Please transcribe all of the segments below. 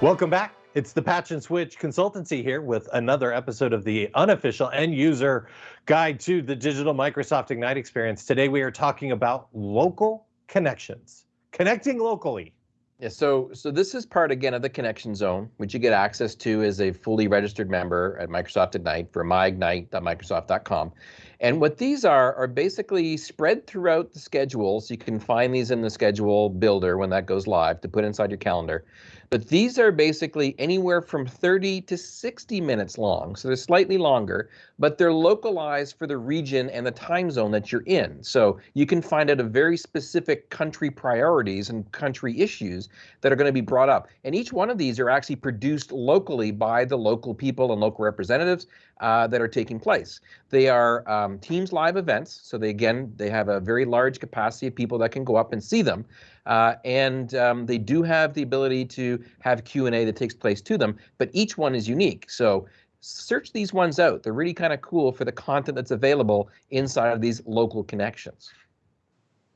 Welcome back. It's the Patch and Switch Consultancy here with another episode of the unofficial end user guide to the digital Microsoft Ignite experience. Today we are talking about local connections, connecting locally. Yeah, so so this is part again of the connection zone, which you get access to as a fully registered member at Microsoft Ignite for myignite.microsoft.com. And what these are are basically spread throughout the schedule. So you can find these in the schedule builder when that goes live to put inside your calendar. But these are basically anywhere from 30 to 60 minutes long. So they're slightly longer, but they're localized for the region and the time zone that you're in. So you can find out a very specific country priorities and country issues that are going to be brought up. And each one of these are actually produced locally by the local people and local representatives uh, that are taking place. They are um, Teams live events. So they, again, they have a very large capacity of people that can go up and see them. Uh, and um, they do have the ability to have Q&A that takes place to them, but each one is unique. So search these ones out. They're really kind of cool for the content that's available inside of these local connections.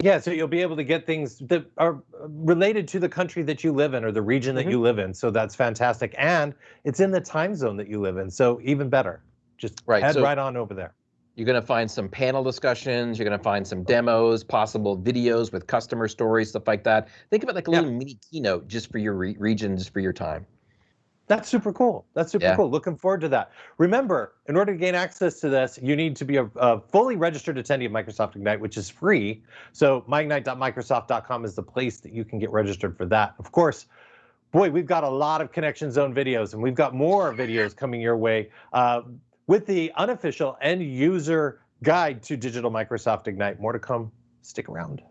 Yeah, so you'll be able to get things that are related to the country that you live in or the region that mm -hmm. you live in. So that's fantastic. And it's in the time zone that you live in. So even better. Just right. head so, right on over there. You're going to find some panel discussions. You're going to find some demos, possible videos with customer stories, stuff like that. Think about like a little mini keynote just for your re region, just for your time. That's super cool. That's super yeah. cool. Looking forward to that. Remember, in order to gain access to this, you need to be a, a fully registered attendee of Microsoft Ignite, which is free. So myignite.microsoft.com is the place that you can get registered for that. Of course, boy, we've got a lot of Connection Zone videos, and we've got more videos coming your way. Uh, with the unofficial end user guide to Digital Microsoft Ignite. More to come. Stick around.